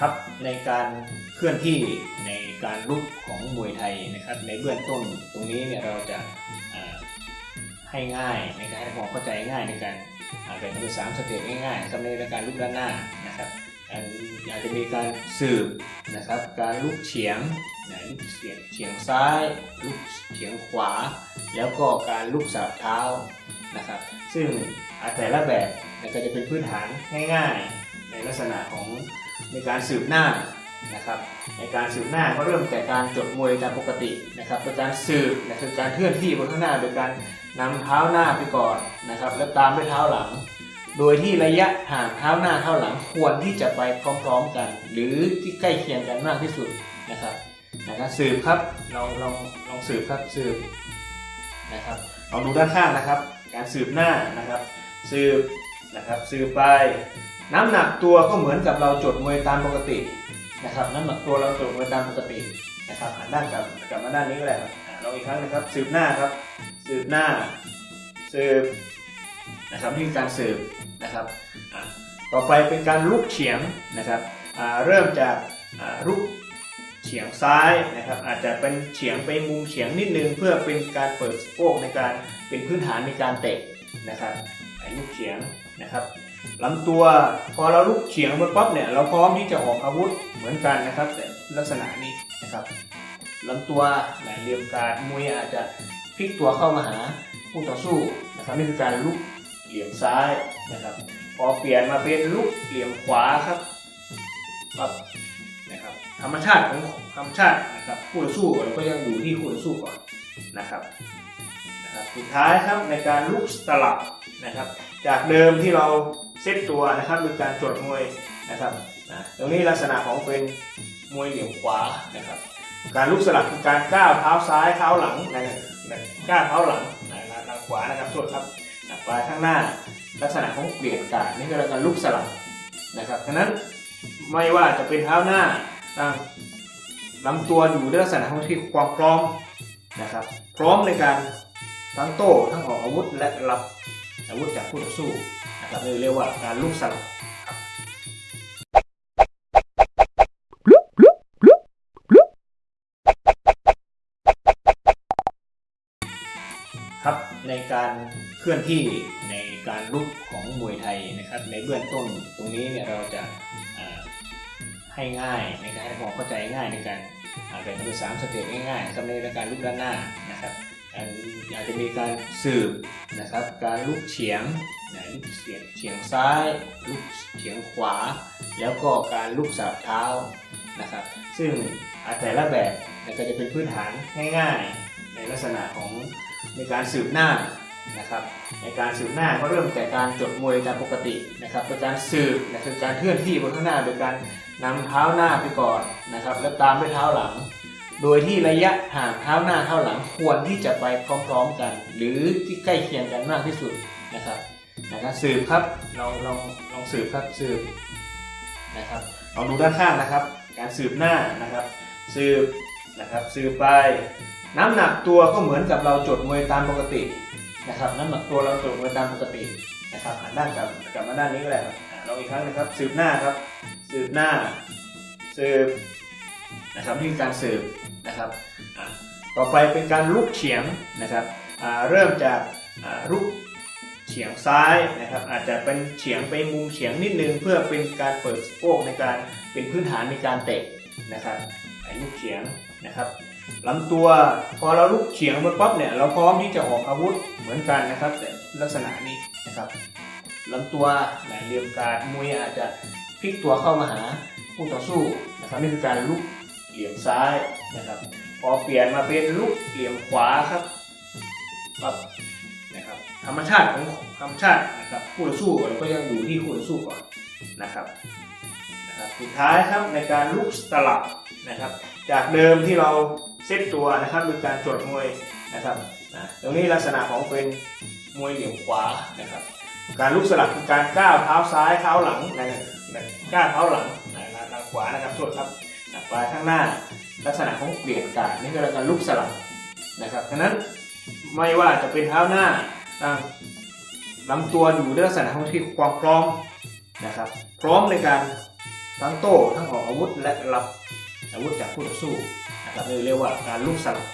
ครับในการเคลื่อนที่ในการลุกของมวยไทยนะครับ ในเบื้องต้นตรงนี้เนี่ยเราจะให้ง่ายในการให้ความเข้าใจง่ายในการแบ่งเป็นสามสเต็ปง่ายๆครับในการลุกด้านหน้านะครับอาจจะมีการสืบนะครับ การลุกเฉียงนะลุกเฉียงเฉียงซ้าย ลุกเฉียงขวา แล้วก็การลุกสาบเท้านะครับ ซึ่งแต่ละแบบก็จะเป็นพื้นฐานง่าย ๆ ในลักษณะของ ในการสืบหน้านะครับในการสืบหน้าก็เริ่มจากการจดมวยตามปกตินะครับโดยการสืบนะคือการเคลื่อนที่บนข้างหน้าโดยการนำเท้าหน้าไปก่อนนะครับแล้วตามด้วยเท้าหลัง โดยที่ระยะห่างเท้าหน้าเท้าหลังควรที่จะไปพร้อมๆกัน หรือที่ใกล้เคียงกันมากที่สุดนะครับนะครับสืบครับลองลองลองสืบครับสืบนะครับลองดูด้านข้างนะครับ การสืบหน้านะครับสืบนะครับสืบไป น้ำหนักตัวก็เหมือนกับเราจดมวยตามปกตินะครับน้ำหนักตัวเราจดมวยตามปกตินะครับหันด้านกลับกลับมาด้านนี้ก็ได้ครับลองอีกครั้งนะครับสืบหน้าครับสืบหน้าสืบนะครับนี่คือการสืบนะครับต่อไปเป็นการลุกเฉียงนะครับเริ่มจากลุกเฉียงซ้ายนะครับอาจจะเป็นเฉียงไปมุมเฉียงนิดนึงเพื่อเป็นการเปิดสะโพกในการเป็นพื้นฐานในการเตะนะครับลุกเฉียงนะครับ ลำตัวพอเราลุกเฉียงไปปั๊บเนี่ยเราพร้อมที่จะออกอาวุธเหมือนกันนะครับ แต่ลักษณะนี้นะครับลำตัวแหลมเหลี่ยมการมวยอาจจะพลิกตัวเข้ามาหาผู้ต่อสู้นะครับนี่คือการลุกเหลี่ยมซ้ายนะครับ พอเปลี่ยนมาเป็นลุกเหลี่ยมขวาครับปั๊บนะครับธรรมชาติของธรรมชาตินะครับผู้ต่อสู้เราก็ยังอยู่ที่ผู้ต่อสู้ก่อนนะครับ นะครับสุดท้ายครับในการลุกสลับนะครับ จากเดิมที่เราเซตตัวนะครับโดยการจดมวยนะครับนะตรงนี้ลักษณะของเป็นมวยเหลี่ยมขวานะครับ การลุกสลับคือการก้าวเท้าซ้ายเท้าหลังนะนะก้าวเท้าหลังนะนะทางขวานะครับโทษครับนะไปข้างหน้าลักษณะของเปลี่ยนการนี่คือการลุกสลับนะครับฉะนั้นไม่ว่าจะเป็นเท้าหน้าตั้งลำตัวอยู่ในลักษณะของที่ความพร้อมนะครับ พร้อมในการ ทั้งโต้ทั้งออกอาวุธและรับอาวุธจากคู่ต่อสู้นะครับเรียกว่าการลุกสลับครับในการเคลื่อนที่ในการลุกของมวยไทยนะครับ ในเบื้องต้นตรงนี้เนี่ยเราจะให้ง่ายในการให้ความเข้าใจง่ายในการแบ่งเป็นสามสเต็ปง่ายๆสำหรับในการลุกด้านหน้านะครับอันอา จะมีการสืบนะครับ การลุกเฉียงลุกเฉียงเฉียงซ้าย ลุกเฉียงขวา แล้วก็การลุกสาบเท้านะครับ ซึ่งอาแต่ละแบบก็จะเป็นพื้นฐานง่ายๆ ในลักษณะของในการสืบหน้านะครับ ในการสืบหน้าก็เริ่มจากการจดมวยตามปกตินะครับโดยการสืบนะคือการเคลื่อนที่บนข้างหน้าโดยการนำเท้าหน้าไปก่อนนะครับ แล้วตามด้วยเท้าหลัง โดยที่ระยะห่างเท้าหน้าเท้าหลังควรที่จะไปพร้อมๆกัน หรือที่ใกล้เคียงกันมากที่สุดนะครับนะครับสืบครับลองลองลองสืบครับสืบนะครับลองดูด้านข้างนะครับ การสืบหน้านะครับ สืบนะครับสืบไป น้ำหนักตัวก็เหมือนกับเราจดมวยตามปกตินะครับ น้ำหนักตัวเราจดมวยตามปกตินะครับหันด้านกลับกลับมาด้านนี้ก็ได้ครับลองอีกครั้งนะครับ สืบหน้าครับ สืบหน้า สืบนะครับนี่คือการสืบ นะครับอ่าต่อไปเป็นการลุกเฉียงนะครับอ่าเริ่มจากอ่าลุกเฉียงซ้ายนะครับ อาจจะเป็นเฉียงไปมุมเฉียงนิดนึง เพื่อเป็นการเปิดสะโพกในการเป็นพื้นฐานในการเตะนะครับไอ้ลุกเฉียงนะครับลำตัวพอเราลุกเฉียงไปปั๊บเนี่ยเราพร้อมที่จะออกอาวุธเหมือนกันนะครับ แต่ลักษณะนี้นะครับลำตัวแหลมเหลี่ยมการมวยอาจจะพลิกตัวเข้ามาหาผู้ต่อสู้นะครับนี่คือการลุกเหลี่ยมซ้าย นะครับ พอเปลี่ยนมาเป็นลุกเหลี่ยมขวาครับปั๊บนะครับธรรมชาติของธรรมชาตินะครับคู่ต่อสู้ก็ยังอยู่ที่คู่ต่อสู้ก่อนนะครับนะครับสุดท้ายครับในการลุกสลับนะครับ จากเดิมที่เราเซตตัวนะครับโดยการจดมวยนะครับตรงนี้ลักษณะของเป็นมวยเหลี่ยมขวานะครับ การลุกสลับคือการก้าวเท้าซ้ายเท้าหลังนะก้าวเท้าหลังนะทางขวานะครับโทษครับ ไปข้างหน้าลักษณะของเปลี่ยนการนี่คือการลุกสลับนะครับฉะนั้นไม่ว่าจะเป็นเท้าหน้าตั้งลำตัวอยู่ในลักษณะของที่ความพร้อมนะครับพร้อมในการทั้งโต้ทั้งออกอาวุธและรับอาวุธจากผู้ต่อสู้นะครับเรียกว่าการลุกสลับ